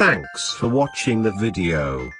Thanks for watching the video.